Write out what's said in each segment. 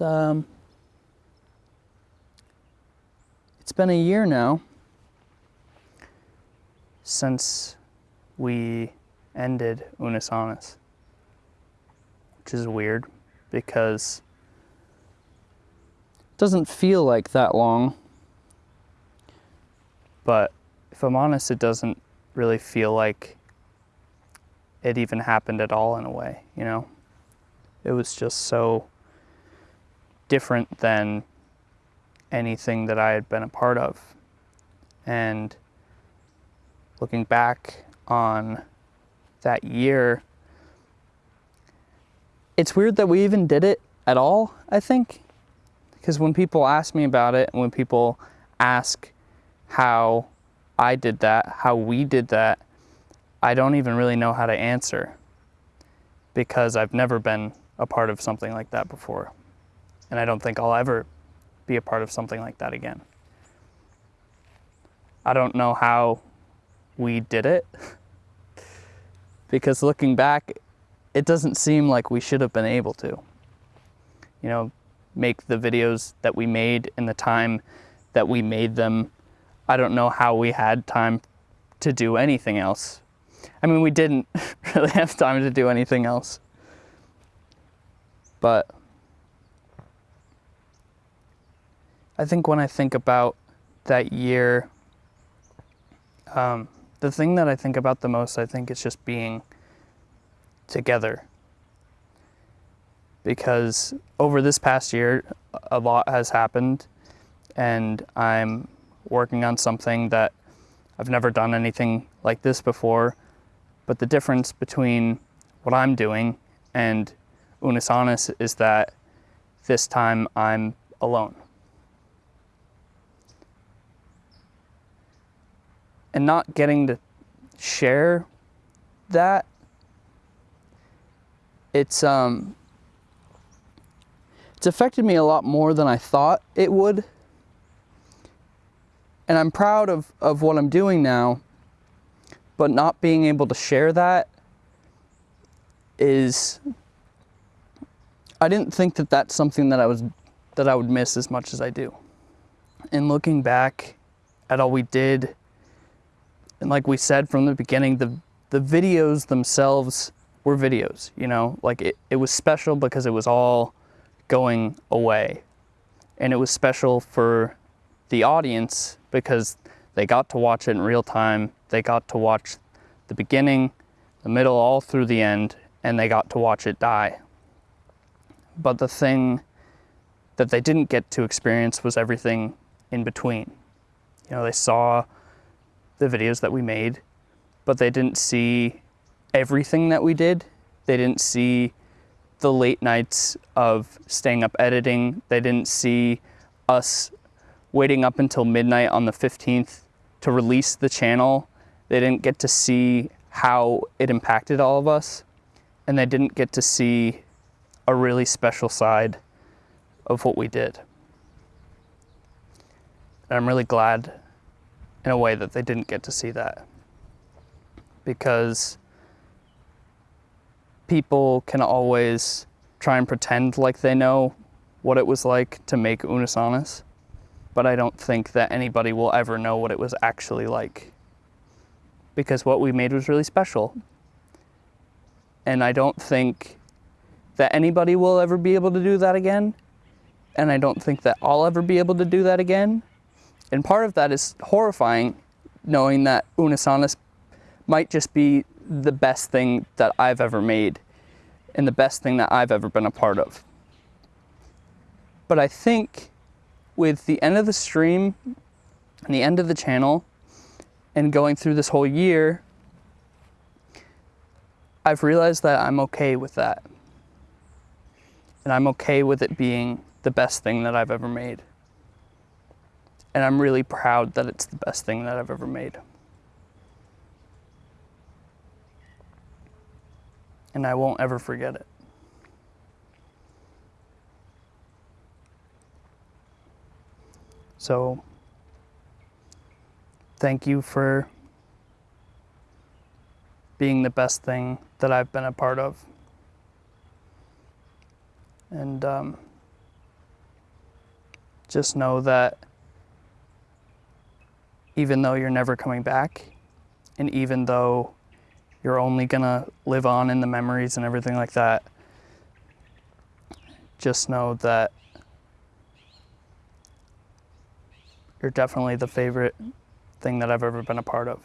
It's um it's been a year now since we ended Unus Annus, which is weird because it doesn't feel like that long. But if I'm honest, it doesn't really feel like it even happened at all in a way, you know? It was just so different than anything that I had been a part of. And looking back on that year, it's weird that we even did it at all, I think. Because when people ask me about it, and when people ask how I did that, how we did that, I don't even really know how to answer because I've never been a part of something like that before. And I don't think I'll ever be a part of something like that again. I don't know how we did it because looking back, it doesn't seem like we should have been able to. You know, make the videos that we made in the time that we made them. I don't know how we had time to do anything else. I mean, we didn't really have time to do anything else. But I think when I think about that year, um, the thing that I think about the most, I think, is just being together. Because over this past year, a lot has happened, and I'm working on something that I've never done anything like this before. But the difference between what I'm doing and Unus is that this time I'm alone. And not getting to share that, it's, um, it's affected me a lot more than I thought it would. And I'm proud of, of what I'm doing now, but not being able to share that is I didn't think that that's something that I was that I would miss as much as I do. And looking back at all we did, and like we said from the beginning, the the videos themselves were videos, you know, like it, it was special because it was all going away. And it was special for the audience because they got to watch it in real time. They got to watch the beginning, the middle, all through the end, and they got to watch it die. But the thing that they didn't get to experience was everything in between. You know, they saw the videos that we made, but they didn't see everything that we did. They didn't see the late nights of staying up editing. They didn't see us waiting up until midnight on the 15th to release the channel. They didn't get to see how it impacted all of us. And they didn't get to see a really special side of what we did. And I'm really glad in a way that they didn't get to see that. Because people can always try and pretend like they know what it was like to make Unus Annus, but I don't think that anybody will ever know what it was actually like. Because what we made was really special. And I don't think that anybody will ever be able to do that again. And I don't think that I'll ever be able to do that again. And part of that is horrifying, knowing that Unus Annus might just be the best thing that I've ever made and the best thing that I've ever been a part of. But I think with the end of the stream and the end of the channel and going through this whole year, I've realized that I'm okay with that and I'm okay with it being the best thing that I've ever made. And I'm really proud that it's the best thing that I've ever made. And I won't ever forget it. So, thank you for being the best thing that I've been a part of. And um, just know that even though you're never coming back, and even though you're only gonna live on in the memories and everything like that, just know that you're definitely the favorite thing that I've ever been a part of.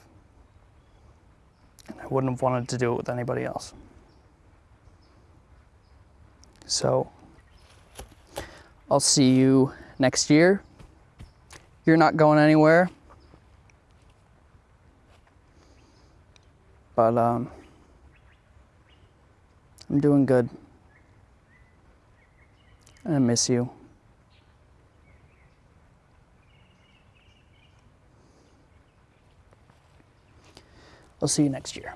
And I wouldn't have wanted to do it with anybody else. So I'll see you next year. You're not going anywhere. But um, I'm doing good. And I miss you. I'll see you next year.